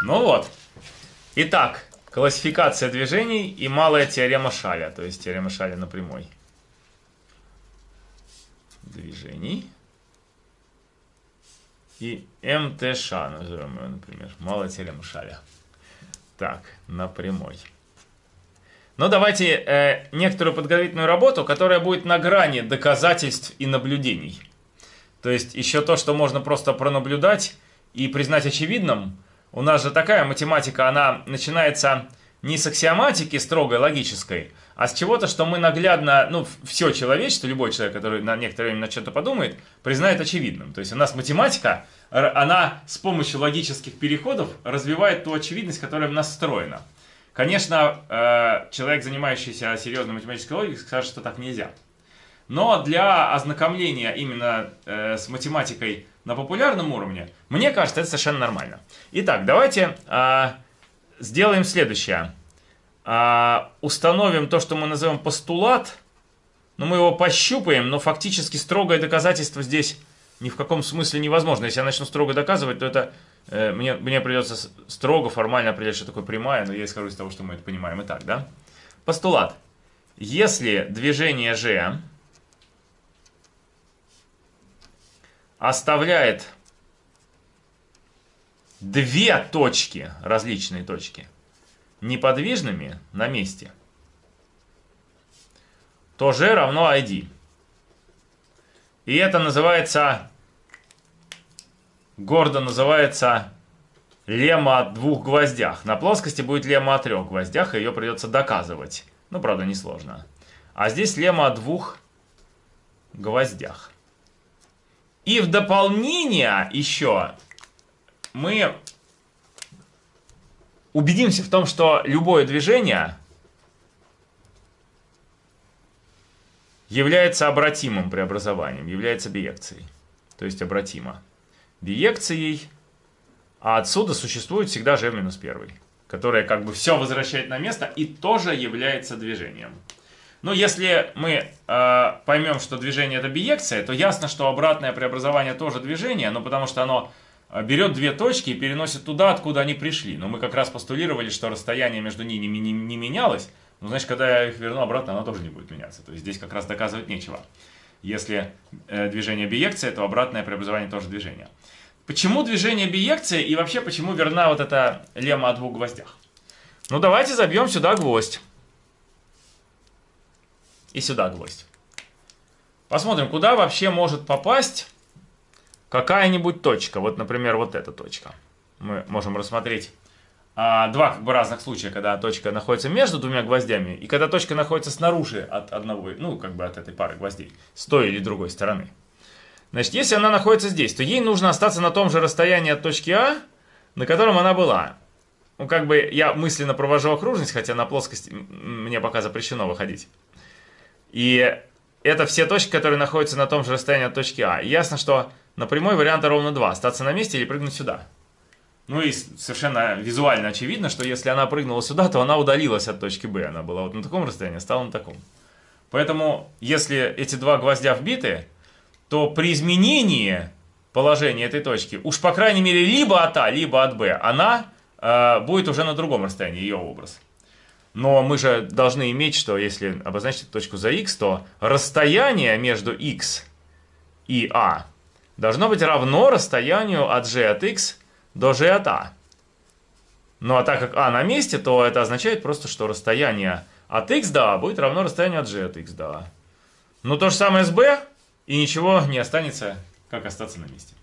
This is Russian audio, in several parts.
Ну вот. Итак, классификация движений и малая теорема Шаля, то есть теорема Шаля на прямой. Движений. И МТШ, назовем ее, например, малая теорема Шаля. Так, на прямой. Но давайте э, некоторую подготовительную работу, которая будет на грани доказательств и наблюдений. То есть еще то, что можно просто пронаблюдать и признать очевидным. У нас же такая математика, она начинается не с аксиоматики строгой, логической, а с чего-то, что мы наглядно, ну, все человечество, любой человек, который на некоторое время на что-то подумает, признает очевидным. То есть у нас математика, она с помощью логических переходов развивает ту очевидность, которая в нас встроена. Конечно, э, человек, занимающийся серьезной математической логикой, скажет, что так нельзя. Но для ознакомления именно э, с математикой на популярном уровне, мне кажется, это совершенно нормально. Итак, давайте э, сделаем следующее. Установим то, что мы называем постулат. Но мы его пощупаем, но фактически строгое доказательство здесь ни в каком смысле невозможно. Если я начну строго доказывать, то это Э, мне, мне придется строго, формально определять, что такое прямая, но я исхожу из того, что мы это понимаем и так, да? Постулат. Если движение G оставляет две точки, различные точки, неподвижными на месте, то G равно ID. И это называется гордо называется лемма о двух гвоздях. На плоскости будет лемма о трех гвоздях, и ее придется доказывать. Ну, правда, несложно. А здесь лемма о двух гвоздях. И в дополнение еще мы убедимся в том, что любое движение является обратимым преобразованием, является биекцией. То есть обратимо биекцией, а отсюда существует всегда g минус 1, которая как бы все возвращает на место и тоже является движением. Но если мы э, поймем, что движение это биекция, то ясно, что обратное преобразование тоже движение, но потому что оно э, берет две точки и переносит туда, откуда они пришли. Но мы как раз постулировали, что расстояние между ними не, не, менялось, ну, значит, когда я их верну обратно, оно тоже не будет меняться. То есть здесь как раз доказывать нечего. Если э, движение биекция, то обратное преобразование тоже движение. Почему движение биекция и вообще почему верна вот эта лемма о двух гвоздях? Ну давайте забьем сюда гвоздь. И сюда гвоздь. Посмотрим, куда вообще может попасть какая-нибудь точка. Вот, например, вот эта точка. Мы можем рассмотреть а, два как бы разных случая, когда точка находится между двумя гвоздями, и когда точка находится снаружи от одного, ну, как бы от этой пары гвоздей, с той или другой стороны. Значит, если она находится здесь, то ей нужно остаться на том же расстоянии от точки А, на котором она была. Ну, как бы я мысленно провожу окружность, хотя на плоскости мне пока запрещено выходить. И это все точки, которые находятся на том же расстоянии от точки А. И ясно, что на прямой варианта ровно два: Остаться на месте или прыгнуть сюда. Ну и совершенно визуально очевидно, что если она прыгнула сюда, то она удалилась от точки Б. Она была вот на таком расстоянии, стала на таком. Поэтому, если эти два гвоздя вбиты, то при изменении положения этой точки, уж по крайней мере либо от А, либо от Б, она э, будет уже на другом расстоянии, ее образ. Но мы же должны иметь, что если обозначить точку за x, то расстояние между x и А должно быть равно расстоянию от g от x до g от А. Ну а так как А на месте, то это означает просто, что расстояние от x до А будет равно расстоянию от g от x до А. Ну то же самое с B, и ничего не останется, как остаться на месте.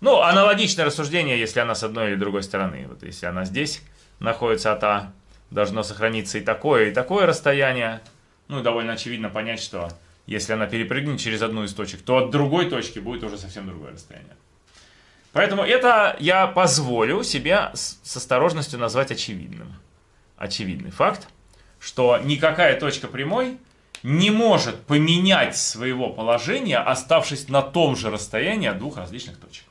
Ну, аналогичное рассуждение, если она с одной или другой стороны. Вот если она здесь находится от А, должно сохраниться и такое, и такое расстояние. Ну, и довольно очевидно понять, что если она перепрыгнет через одну из точек, то от другой точки будет уже совсем другое расстояние. Поэтому это я позволю себе с осторожностью назвать очевидным. Очевидный факт, что никакая точка прямой не может поменять своего положения, оставшись на том же расстоянии от двух различных точек.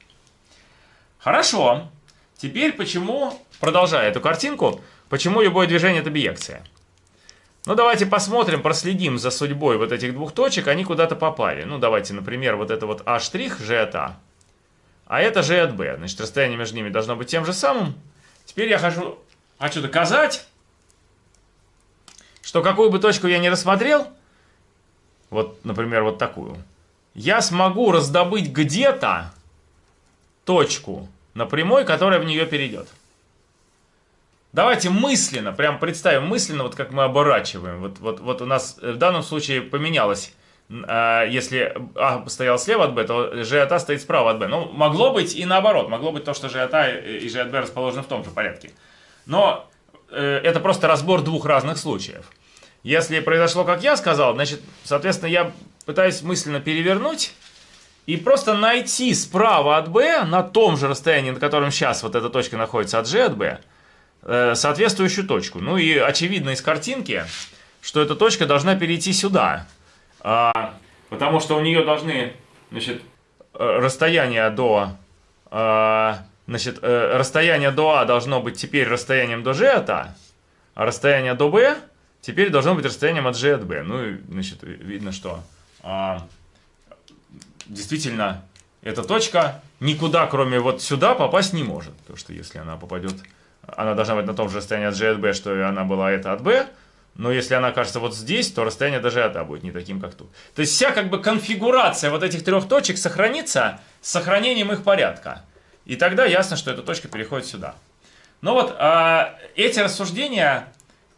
Хорошо. Теперь почему, продолжая эту картинку, почему любое движение это биекция? Ну, давайте посмотрим, проследим за судьбой вот этих двух точек, они куда-то попали. Ну, давайте, например, вот это вот А', G от А. А это G от B. Значит, расстояние между ними должно быть тем же самым. Теперь я хочу, хочу доказать, что какую бы точку я не рассмотрел, вот, например, вот такую, я смогу раздобыть где-то точку на прямой, которая в нее перейдет. Давайте мысленно, прям представим мысленно, вот как мы оборачиваем. Вот, вот, вот у нас в данном случае поменялось. А, если А стоял слева от Б, то G от А стоит справа от Б. Ну, могло быть и наоборот. Могло быть то, что G А и G расположены в том же порядке. Но э, это просто разбор двух разных случаев. Если произошло, как я сказал, значит, соответственно, я пытаюсь мысленно перевернуть и просто найти справа от B, на том же расстоянии, на котором сейчас вот эта точка находится от G от B, э, соответствующую точку. Ну и очевидно из картинки, что эта точка должна перейти сюда. А, потому что у нее должны, значит, э, расстояние до... А, значит, э, расстояние до А должно быть теперь расстоянием до G от А, а расстояние до B теперь должно быть расстоянием от G от B. Ну и, значит, видно, что а, действительно эта точка никуда, кроме вот сюда, попасть не может. Потому что если она попадет, она должна быть на том же расстоянии от G от B, что и она была это от B. Но если она окажется вот здесь, то расстояние даже от А будет не таким, как тут. То есть вся как бы конфигурация вот этих трех точек сохранится с сохранением их порядка. И тогда ясно, что эта точка переходит сюда. Но вот а, эти рассуждения,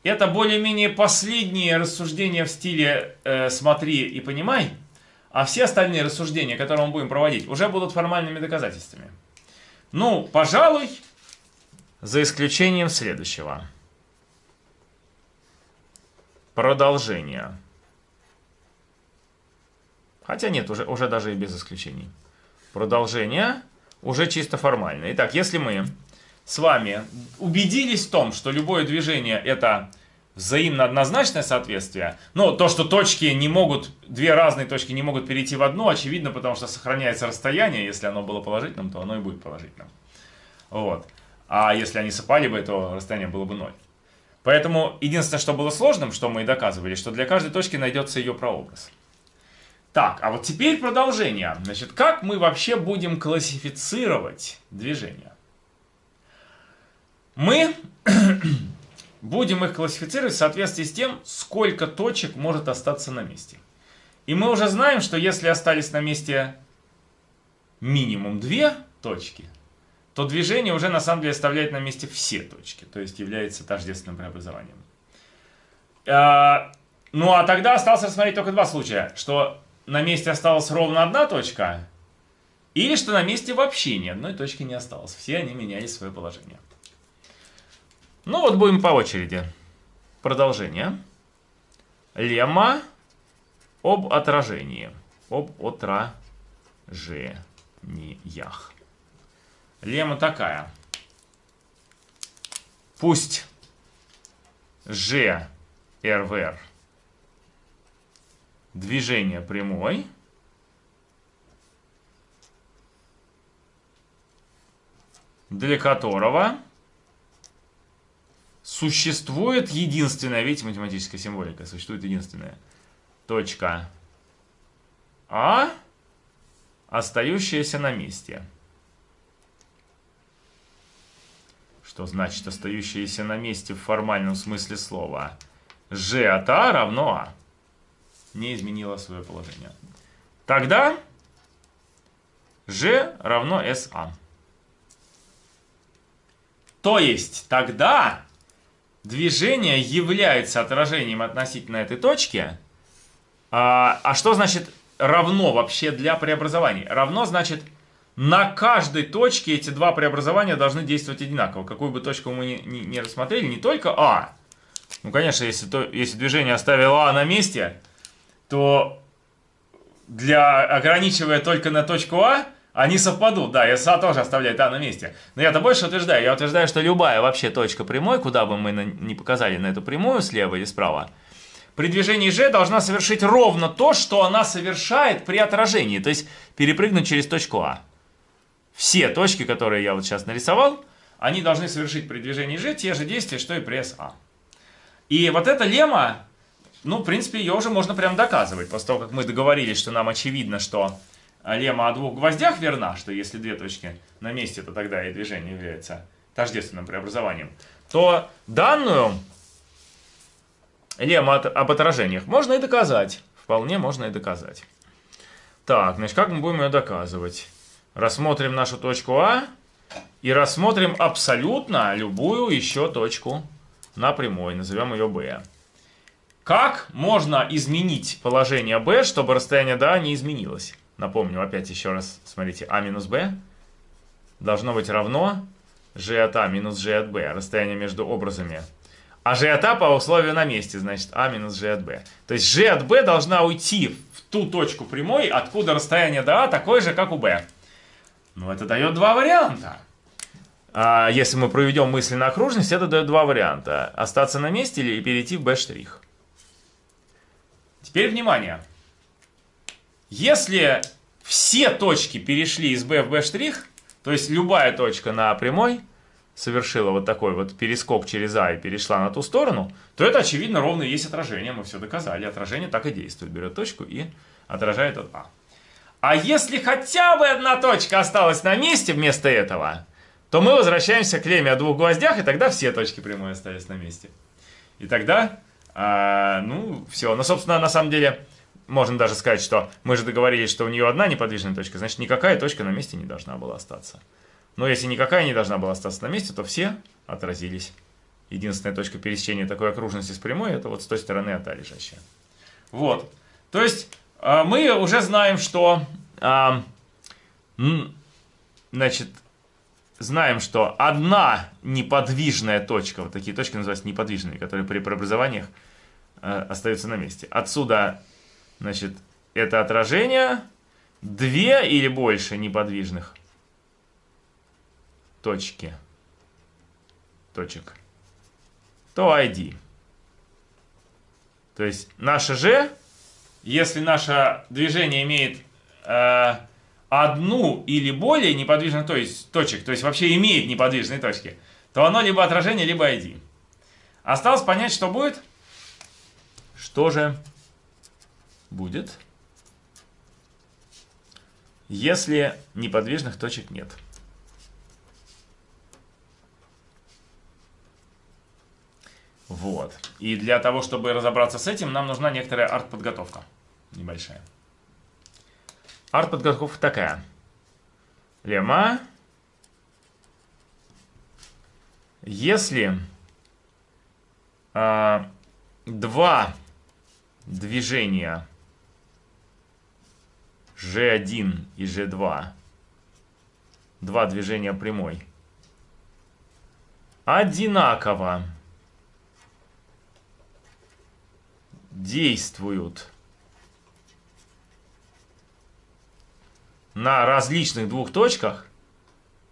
это более-менее последние рассуждения в стиле э, «смотри и понимай», а все остальные рассуждения, которые мы будем проводить, уже будут формальными доказательствами. Ну, пожалуй, за исключением следующего. Продолжение. Хотя нет, уже, уже даже и без исключений. Продолжение уже чисто формально. Итак, если мы с вами убедились в том, что любое движение это взаимно однозначное соответствие. Но то, что точки не могут, две разные точки не могут перейти в одну, очевидно, потому что сохраняется расстояние. Если оно было положительным, то оно и будет положительным. Вот. А если они совпали бы, то расстояние было бы ноль. Поэтому единственное, что было сложным, что мы и доказывали, что для каждой точки найдется ее прообраз. Так, а вот теперь продолжение. Значит, как мы вообще будем классифицировать движение? Мы будем их классифицировать в соответствии с тем, сколько точек может остаться на месте. И мы уже знаем, что если остались на месте минимум две точки, то движение уже на самом деле оставляет на месте все точки, то есть является тождественным преобразованием. А, ну а тогда осталось рассмотреть только два случая, что на месте осталась ровно одна точка, или что на месте вообще ни одной точки не осталось. Все они меняли свое положение. Ну вот будем по очереди. Продолжение. Лемма об отражении. Об отражениях. Лемма такая. Пусть Ж, РВР движение прямой. для которого существует единственная, видите, математическая символика, существует единственная точка А, остающаяся на месте. Что значит остающаяся на месте в формальном смысле слова? G от А равно А. Не изменила свое положение. Тогда G равно SA. То есть тогда движение является отражением относительно этой точки. А, а что значит равно вообще для преобразований? Равно значит на каждой точке эти два преобразования должны действовать одинаково. Какую бы точку мы ни, ни, ни рассмотрели, не только А. Ну, конечно, если, то, если движение оставило А на месте, то для, ограничивая только на точку А, они совпадут, да, и СА тоже оставляет А на месте. Но я-то больше утверждаю, я утверждаю, что любая вообще точка прямой, куда бы мы не показали на эту прямую, слева или справа, при движении G должна совершить ровно то, что она совершает при отражении, то есть перепрыгнуть через точку А. Все точки, которые я вот сейчас нарисовал, они должны совершить при движении G те же действия, что и при СА. И вот эта лемма, ну, в принципе, ее уже можно прям доказывать, после того, как мы договорились, что нам очевидно, что лемма о двух гвоздях верна, что если две точки на месте, то тогда и движение является тождественным преобразованием, то данную лемму об отражениях можно и доказать. Вполне можно и доказать. Так, значит, как мы будем ее доказывать? Рассмотрим нашу точку А и рассмотрим абсолютно любую еще точку на прямой, назовем ее B. Как можно изменить положение B, чтобы расстояние до А не изменилось? Напомню опять еще раз, смотрите, А минус B должно быть равно G от А минус G от B, расстояние между образами. А G от А по условию на месте, значит А минус G от B. То есть G от B должна уйти в ту точку прямой, откуда расстояние до А такое же, как у B. Ну, это дает два варианта. А если мы проведем мысли на окружность, это дает два варианта. Остаться на месте или перейти в B'. Теперь внимание. Если все точки перешли из B в B', то есть любая точка на прямой совершила вот такой вот перескок через А и перешла на ту сторону, то это, очевидно, ровно есть отражение. Мы все доказали. Отражение так и действует. Берет точку и отражает от А. А если хотя бы одна точка осталась на месте вместо этого, то мы возвращаемся к леме о двух гвоздях, и тогда все точки прямой остались на месте. И тогда, а, ну, все. Но, собственно, на самом деле, можно даже сказать, что мы же договорились, что у нее одна неподвижная точка, значит, никакая точка на месте не должна была остаться. Но если никакая не должна была остаться на месте, то все отразились. Единственная точка пересечения такой окружности с прямой, это вот с той стороны от А лежащая. Вот. То есть, мы уже знаем, что, а, значит, знаем, что одна неподвижная точка, вот такие точки называются неподвижные, которые при преобразованиях а, остаются на месте. Отсюда, значит, это отражение, две или больше неподвижных точки, точек, то ID. То есть наше G если наше движение имеет э, одну или более неподвижных то есть, точек, то есть вообще имеет неподвижные точки, то оно либо отражение, либо ID. Осталось понять, что будет. Что же будет, если неподвижных точек нет? Вот. И для того, чтобы разобраться с этим, нам нужна некоторая арт-подготовка. Небольшая. Арт-подготовка такая. Лема. Если э, два движения G1 и G2, два движения прямой, одинаково действуют на различных двух точках,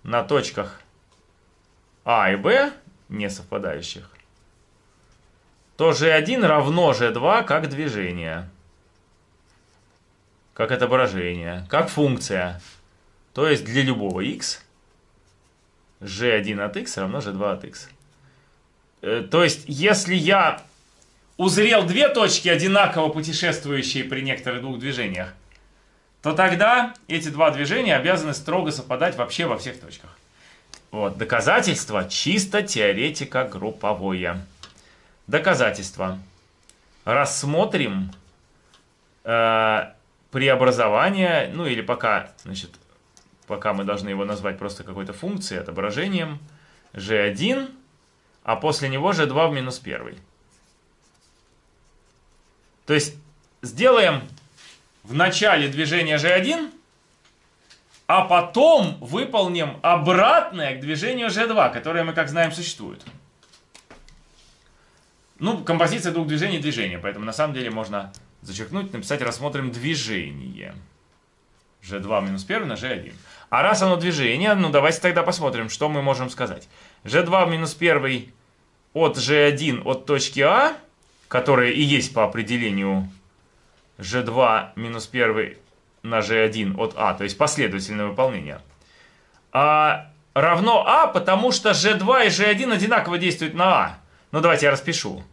на точках А и Б, не совпадающих, то G1 равно G2 как движение, как отображение, как функция. То есть для любого x G1 от x равно G2 от x. Э, то есть если я узрел две точки, одинаково путешествующие при некоторых двух движениях, то тогда эти два движения обязаны строго совпадать вообще во всех точках. Вот, доказательство чисто теоретика групповое. Доказательство. Рассмотрим э, преобразование, ну или пока, значит, пока мы должны его назвать просто какой-то функцией, отображением g1, а после него g2 в минус 1. То есть сделаем в начале движения G1, а потом выполним обратное к движению G2, которое мы, как знаем, существует. Ну, композиция двух движений – движение, поэтому на самом деле можно зачеркнуть, написать «рассмотрим движение». G2 минус 1 на G1. А раз оно движение, ну давайте тогда посмотрим, что мы можем сказать. G2 минус 1 от G1 от точки А – которое и есть по определению g2 минус 1 на g1 от а, то есть последовательное выполнение, а, равно а, потому что g2 и g1 одинаково действуют на а. Ну, давайте я распишу.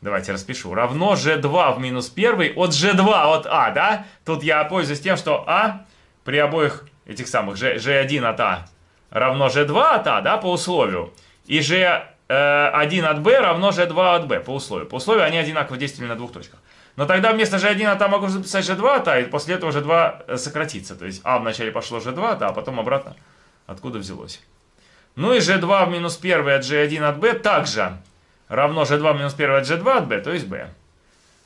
Давайте распишу. Равно g2 в минус 1 от g2 от а, да? Тут я пользуюсь тем, что а при обоих этих самых g, g1 от а равно g2 от а, да, по условию, и g1 от b равно g2 от b по условию. По условию они одинаково действовали на двух точках. Но тогда вместо g1 от а могу записать g2 от а, и после этого g2 сократится. То есть а вначале пошло g2 от а, а потом обратно откуда взялось. Ну и g2 в минус 1 от g1 от b также равно g2 в минус 1 от g2 от b, то есть b.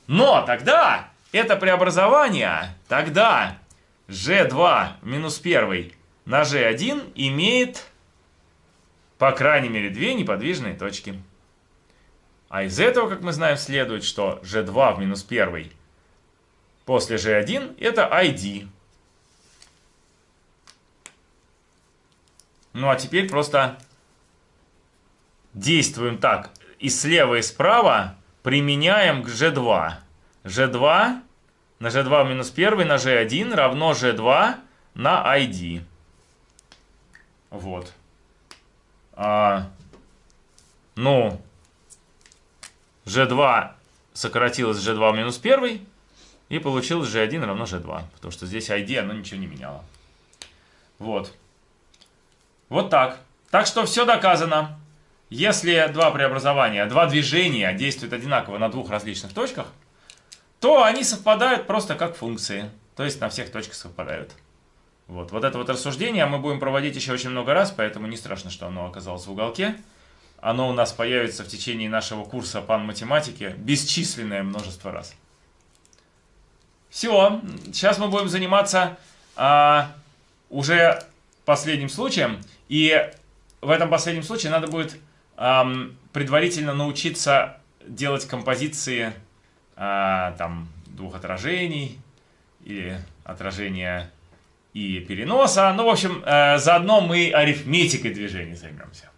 Но тогда это преобразование, тогда g2 минус 1 на g1 имеет, по крайней мере, две неподвижные точки. А из этого, как мы знаем, следует, что g2 в минус 1 после g1 это id. Ну а теперь просто действуем так. И слева, и справа применяем к g2. g2 на g2 минус 1 на g1 равно g2 на id. Вот. А, ну, g2 сократилось g2 минус 1 и получилось g1 равно g2. Потому что здесь id оно ничего не меняло. Вот. Вот так. Так что все доказано. Если два преобразования, два движения действуют одинаково на двух различных точках, то они совпадают просто как функции. То есть на всех точках совпадают. Вот, вот это вот рассуждение мы будем проводить еще очень много раз, поэтому не страшно, что оно оказалось в уголке. Оно у нас появится в течение нашего курса пан математики бесчисленное множество раз. Все, сейчас мы будем заниматься а, уже последним случаем. И в этом последнем случае надо будет эм, предварительно научиться делать композиции э, там, двух отражений или отражения и переноса. Ну, в общем, э, заодно мы арифметикой движений займемся.